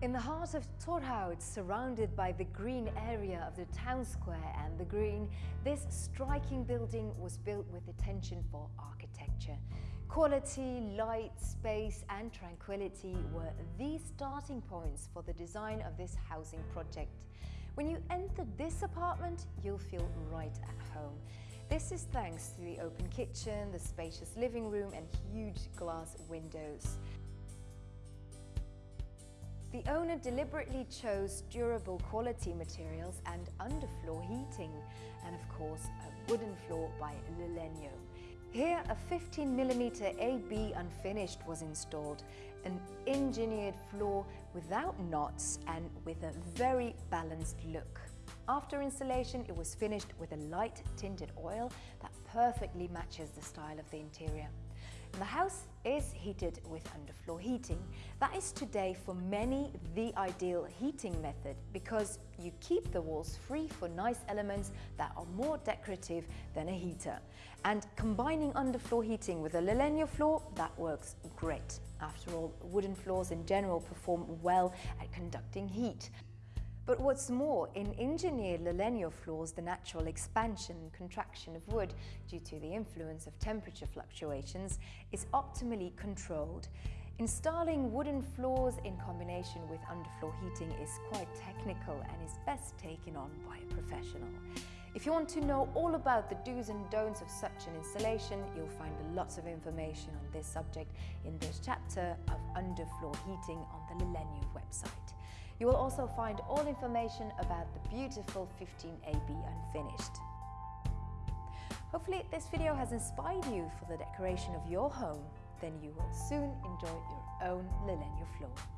In the heart of Torhout, surrounded by the green area of the town square and the green, this striking building was built with attention for architecture. Quality, light, space and tranquility were the starting points for the design of this housing project. When you enter this apartment, you'll feel right at home. This is thanks to the open kitchen, the spacious living room and huge glass windows. The owner deliberately chose durable quality materials and underfloor heating and of course a wooden floor by Lalegno. Here a 15mm AB unfinished was installed, an engineered floor without knots and with a very balanced look. After installation, it was finished with a light tinted oil that perfectly matches the style of the interior. The house is heated with underfloor heating. That is today for many the ideal heating method because you keep the walls free for nice elements that are more decorative than a heater. And combining underfloor heating with a Lalegno floor, that works great. After all, wooden floors in general perform well at conducting heat. But what's more, in engineered Lalegno floors, the natural expansion and contraction of wood due to the influence of temperature fluctuations is optimally controlled. Installing wooden floors in combination with underfloor heating is quite technical and is best taken on by a professional. If you want to know all about the do's and don'ts of such an installation, you'll find lots of information on this subject in this chapter of underfloor heating on the Lalegno website. You will also find all information about the beautiful 15AB Unfinished. Hopefully this video has inspired you for the decoration of your home, then you will soon enjoy your own Lalegno floor.